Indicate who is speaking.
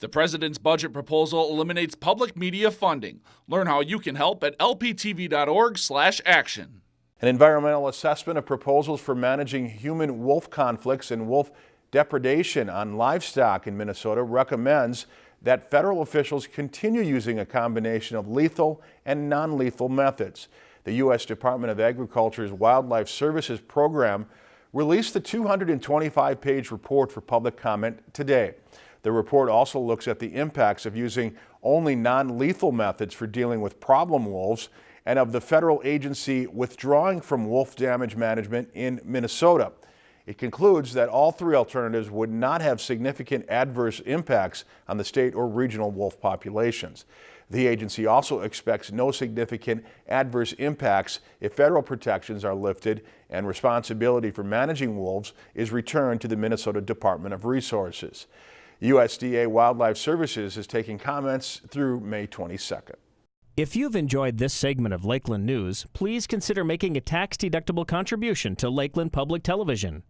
Speaker 1: The president's budget proposal eliminates public media funding. Learn how you can help at lptv.org/action.
Speaker 2: An environmental assessment of proposals for managing human wolf conflicts and wolf depredation on livestock in Minnesota recommends that federal officials continue using a combination of lethal and non-lethal methods. The U.S. Department of Agriculture's Wildlife Services program released the 225-page report for public comment today. The report also looks at the impacts of using only non-lethal methods for dealing with problem wolves and of the federal agency withdrawing from wolf damage management in Minnesota. It concludes that all three alternatives would not have significant adverse impacts on the state or regional wolf populations. The agency also expects no significant adverse impacts if federal protections are lifted and responsibility for managing wolves is returned to the Minnesota Department of Resources. USDA Wildlife Services is taking comments through May 22nd.
Speaker 3: If you've enjoyed this segment of Lakeland News, please consider making a tax-deductible contribution to Lakeland Public Television.